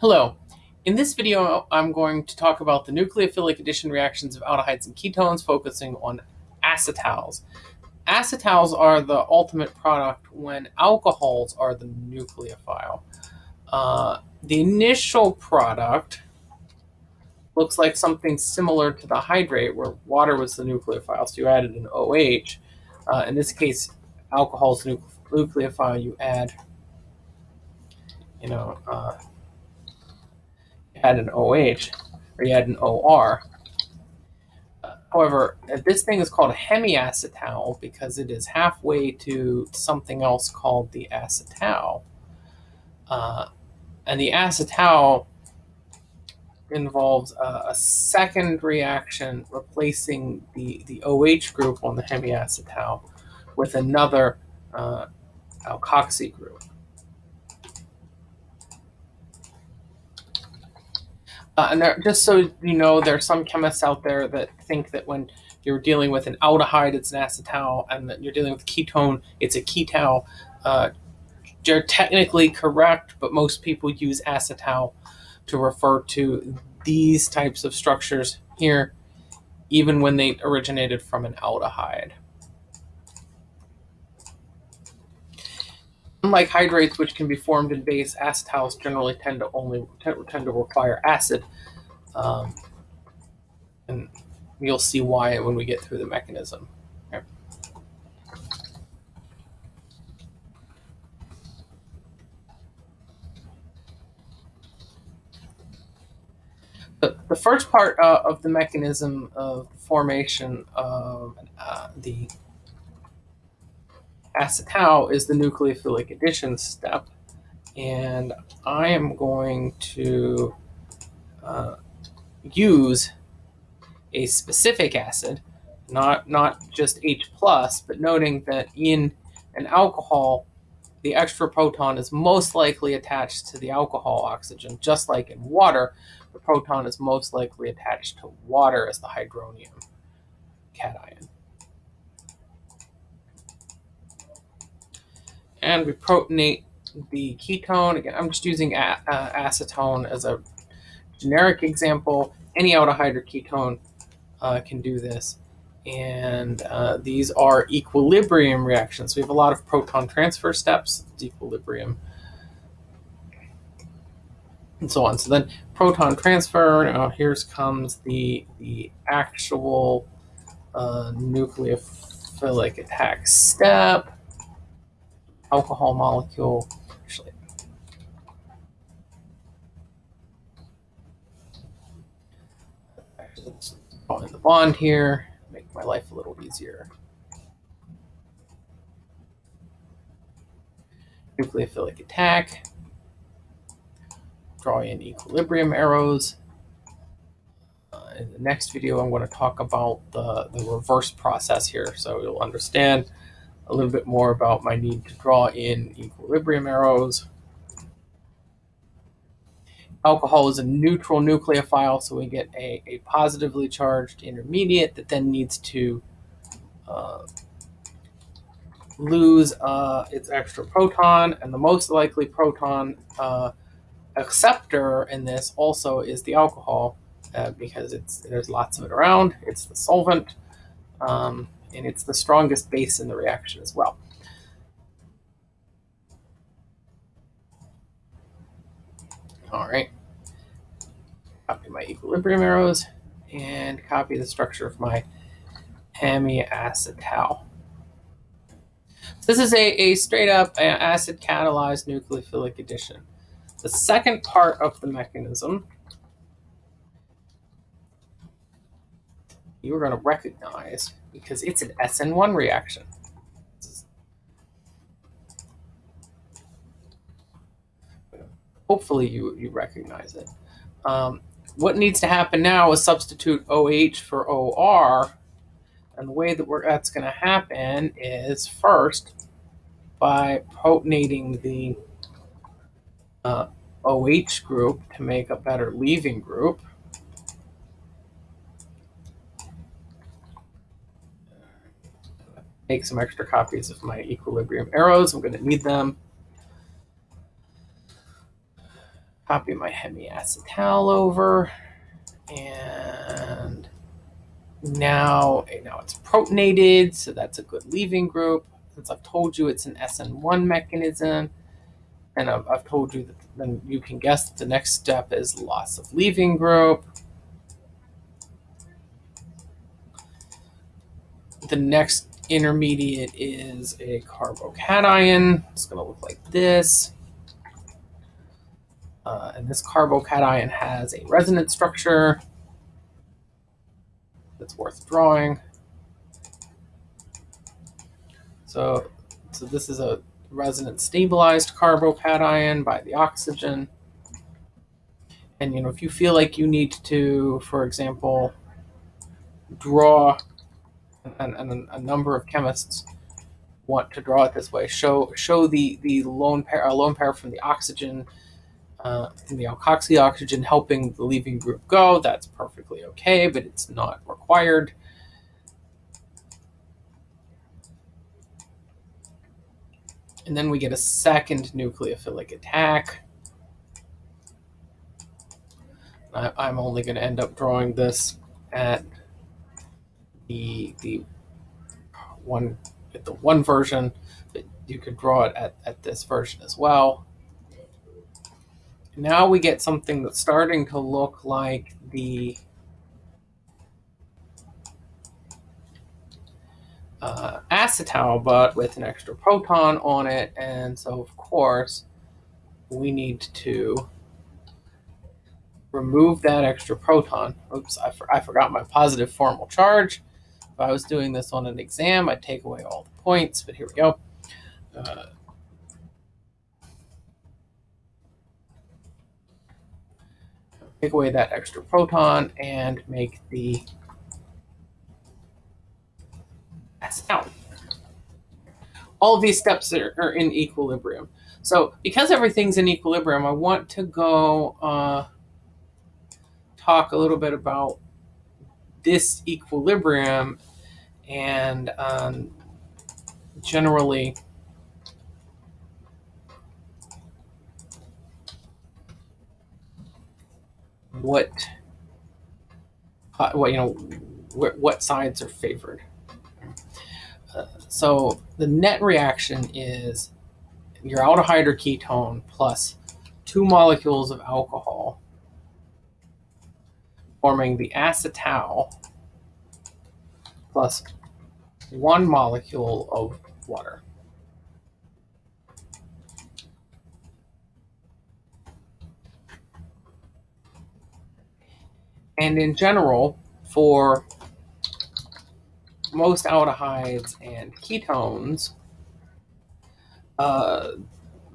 Hello. In this video, I'm going to talk about the nucleophilic addition reactions of aldehydes and ketones, focusing on acetals. Acetals are the ultimate product when alcohols are the nucleophile. Uh, the initial product looks like something similar to the hydrate, where water was the nucleophile, so you added an OH. Uh, in this case, alcohol is nucleophile, you add, you know, uh, add an OH or you had an OR. Uh, however, this thing is called a hemiacetal because it is halfway to something else called the acetal. Uh, and the acetal involves a, a, second reaction replacing the, the OH group on the hemiacetal with another uh, alkoxy group. Uh, and there, just so you know, there are some chemists out there that think that when you're dealing with an aldehyde, it's an acetal, and that you're dealing with ketone, it's a ketal. Uh, they're technically correct, but most people use acetal to refer to these types of structures here, even when they originated from an aldehyde. Unlike hydrates, which can be formed in base, acetals generally tend to only tend to require acid, um, and you'll see why when we get through the mechanism. The, the first part uh, of the mechanism of formation of uh, the acetal is the nucleophilic addition step. And I am going to uh, use a specific acid, not, not just H+, plus, but noting that in an alcohol, the extra proton is most likely attached to the alcohol oxygen, just like in water, the proton is most likely attached to water as the hydronium cation. And we protonate the ketone. Again, I'm just using a, uh, acetone as a generic example. Any aldehyde uh, can do this. And uh, these are equilibrium reactions. We have a lot of proton transfer steps, equilibrium, and so on. So then proton transfer, now here's comes the, the actual uh, nucleophilic attack step alcohol molecule. Actually, let's in the bond here, make my life a little easier. Nucleophilic attack. Draw in equilibrium arrows. Uh, in the next video, I'm going to talk about the, the reverse process here, so you'll understand a little bit more about my need to draw in equilibrium arrows. Alcohol is a neutral nucleophile, so we get a, a positively charged intermediate that then needs to uh, lose uh, its extra proton, and the most likely proton uh, acceptor in this also is the alcohol uh, because it's there's lots of it around. It's the solvent. Um, and it's the strongest base in the reaction as well. All right, copy my equilibrium arrows and copy the structure of my hemiacetal. This is a, a straight up acid catalyzed nucleophilic addition. The second part of the mechanism you're going to recognize because it's an SN1 reaction. Hopefully you, you recognize it. Um, what needs to happen now is substitute OH for OR. And the way that that's going to happen is first by protonating the uh, OH group to make a better leaving group. Make some extra copies of my equilibrium arrows. I'm going to need them. Copy my hemiacetal over. And now, eh, now it's protonated, so that's a good leaving group. Since I've told you it's an SN1 mechanism, and I've, I've told you that then you can guess that the next step is loss of leaving group. The next intermediate is a carbocation. It's going to look like this. Uh, and this carbocation has a resonance structure that's worth drawing. So, so this is a resonance stabilized carbocation by the oxygen. And you know, if you feel like you need to, for example, draw, and, and a number of chemists want to draw it this way, show show the the lone pair a lone pair from the oxygen uh, and the alkoxy oxygen helping the leaving group go. That's perfectly okay, but it's not required. And then we get a second nucleophilic attack. I, am only going to end up drawing this at the the one the one version, but you could draw it at, at this version as well. Now we get something that's starting to look like the uh, acetal, but with an extra proton on it. And so, of course, we need to remove that extra proton. Oops, I, for, I forgot my positive formal charge. If I was doing this on an exam, I'd take away all the points, but here we go. Uh, take away that extra proton and make the acetal. All these steps are, are, in equilibrium. So because everything's in equilibrium, I want to go uh, talk a little bit about this equilibrium and um, generally what, what you know, what sides are favored. So the net reaction is your aldehyde ketone plus two molecules of alcohol forming the acetal plus one molecule of water. And in general, for most aldehydes and ketones, uh,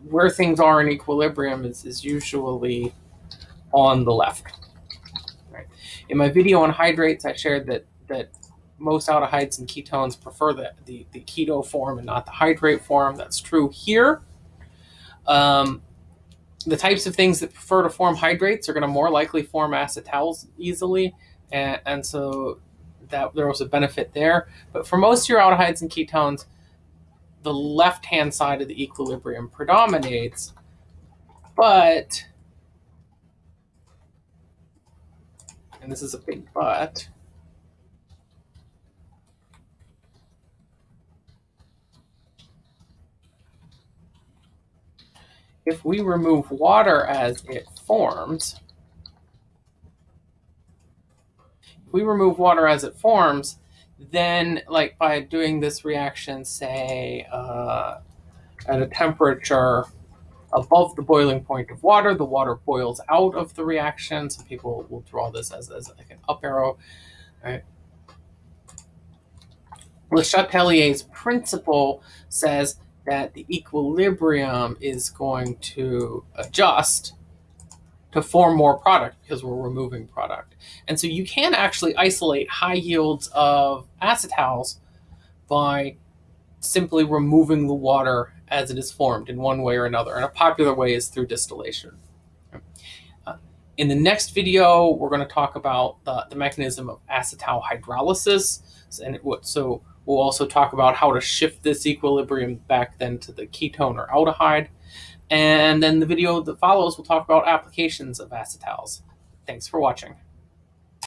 where things are in equilibrium is, is usually on the left. Right. In my video on hydrates, I shared that that most aldehydes and ketones prefer the, the, the keto form and not the hydrate form. That's true here. Um, the types of things that prefer to form hydrates are going to more likely form acetals easily. And, and so that there was a benefit there. But for most of your aldehydes and ketones, the left-hand side of the equilibrium predominates. But, and this is a big but, if we remove water as it forms, if we remove water as it forms, then like by doing this reaction, say uh, at a temperature above the boiling point of water, the water boils out of the reaction. Some people will draw this as, as like an up arrow, right? Le Chatelier's principle says that the equilibrium is going to adjust to form more product because we're removing product. And so you can actually isolate high yields of acetals by simply removing the water as it is formed in one way or another. And a popular way is through distillation. Uh, in the next video, we're going to talk about the, the mechanism of acetal hydrolysis. And it, so we'll also talk about how to shift this equilibrium back then to the ketone or aldehyde. And then the video that follows will talk about applications of acetals. Thanks for watching.